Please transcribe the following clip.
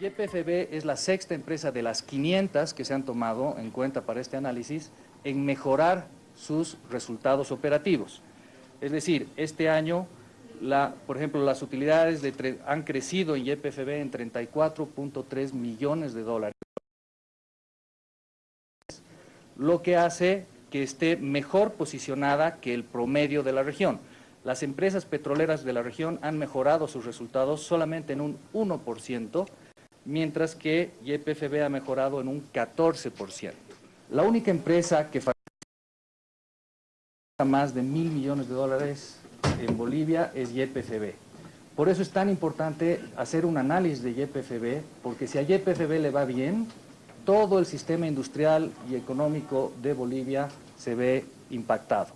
YPFB es la sexta empresa de las 500 que se han tomado en cuenta para este análisis en mejorar sus resultados operativos. Es decir, este año, por ejemplo, las utilidades de, han crecido en YPFB en 34.3 millones de dólares, lo que hace que esté mejor posicionada que el promedio de la región. Las empresas petroleras de la región han mejorado sus resultados solamente en un 1%, mientras que YPFB ha mejorado en un 14%. La única empresa que más de mil millones de dólares en Bolivia es YPFB. Por eso es tan importante hacer un análisis de YPFB, porque si a YPFB le va bien, todo el sistema industrial y económico de Bolivia se ve impactado.